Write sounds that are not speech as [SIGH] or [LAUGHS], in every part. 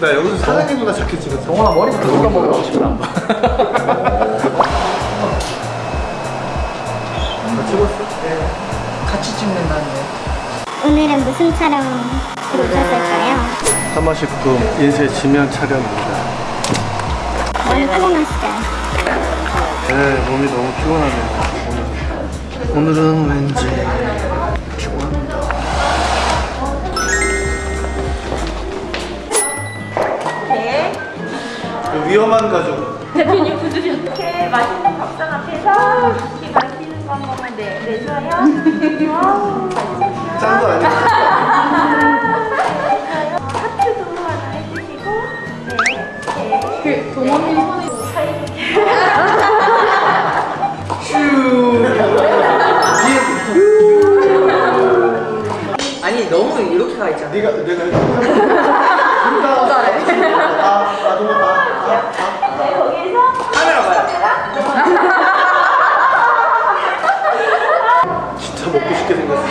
나 여기서 사장님 누나 자켓 찍었어. 동원아 머리부터 누가 먹으라고 싶나 안 봐. 찍었어? 같이 찍는다는데. 오늘은 무슨 촬영 오셨을까요? 사마식품 인쇄 지면 촬영입니다. 많이 피곤하시죠? 네, 몸이 너무 피곤하네요. 오늘. 오늘은 왠지 그 위험한 가족. 대표님 구두리 이렇게 맛있는 밥상 앞에서 이렇게 마시는 거 한번 네, 내줘요. 와우? 짠거 아니야? 하트도 하나 해주시고, 네, 네. 그 동원님 손에 아니 너무 이렇게 가 있잖아. 네가 내가 [LAUGHS] 아, 아, 너무 아, 아, 네, 거기에서 카메라 봐요. 진짜 먹고 싶게 생겼어.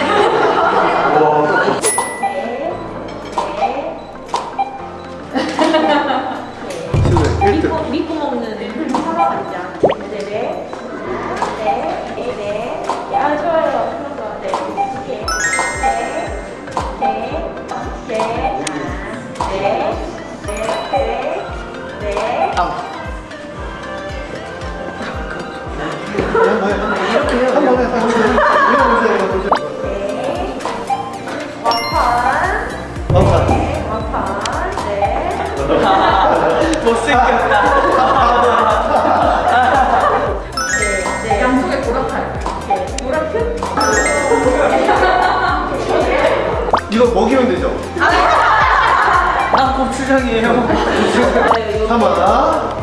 와, 실내 1등. 믿고, 믿고 먹는 사과 간장. 양쪽에 보라칼. 네, 보라칼. 이거 먹이면 되죠? 난 고추장이에요. 하마. 아,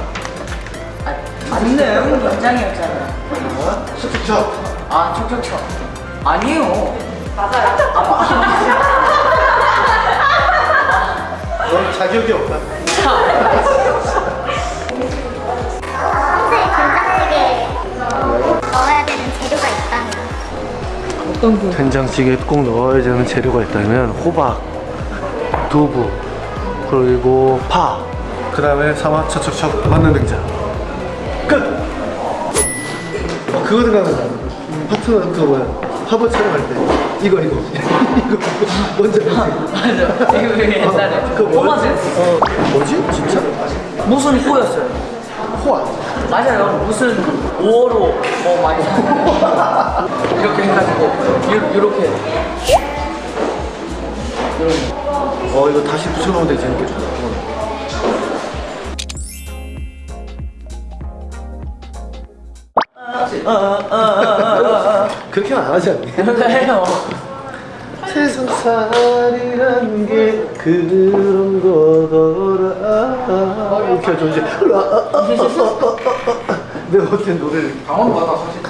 맞네. 연장이었잖아. 쑥쑥 아 척척척. 아니에요. 넌 자격이 없다. 평 어떤 그 된장찌개에 꼭 넣어야 되는 재료가 있다면 호박, 두부, 그리고 파. 그 다음에 사마 척척척 만능 등장. 끝. 어 그거 생각난다. 음, 파트너 그거 뭐야? 화보 촬영할 때 이거 이거 [LAUGHS] 이거 먼저 맞아. 이거 왜 옛날에 그거 뭐지? 호마센스. 어 뭐지? 진짜? 무슨 호였어요? 호환. 맞아요. 무슨 5호로 뭐 많이 사. [LAUGHS] 이렇게 해가지고 요, 요렇게. 어 이거 다시 붙여놓으면 되게 재밌겠다. 어. 그렇게는 안 하지 않니? 해요. 세상 살이란 게 그런 거더 하죠 이제 내가 어떻게 노래를 강원 가다 사실.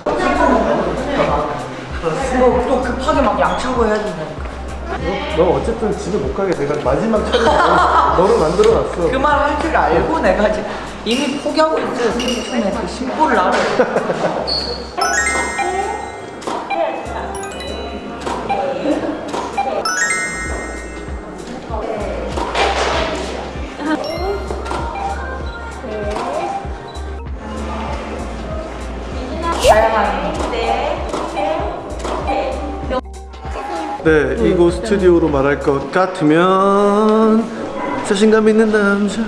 이거 또 급하게 막 양차고 해야 된다니까. 너 어쨌든 집에 못 가게 내가 마지막 촬영 [LAUGHS] 너를 만들어놨어 그 말 할 줄 알고 내가 이제 이미 포기하고 있어요. 처음에 그 심보를 알아. [LAUGHS] 다양한 네, 네. 네 이곳 스튜디오로 말할 것 같으면 자신감 있는 남자.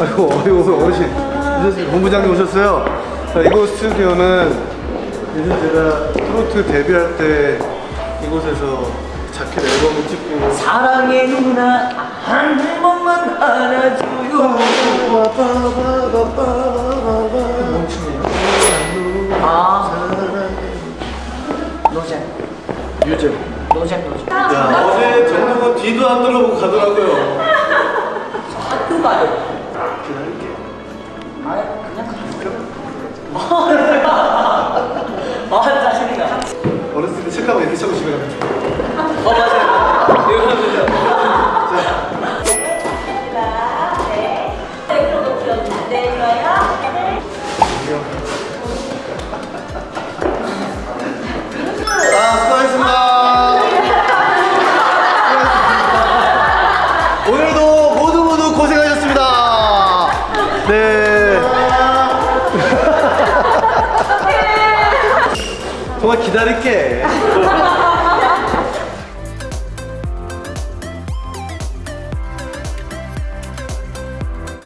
아이고 아이고 어르신 본부장님 오셨어요. 자, 이곳 스튜디오는 예전 제가 트로트 데뷔할 때 이곳에서 자켓 앨범을 찍고 사랑의 누나 한 번만 안아줘 유잼 노잼 노잼. 야 어제 정동원 뒤도 안 돌아보고 가더라고요 학교 가요. 기다 조금만 기다릴게 [LAUGHS]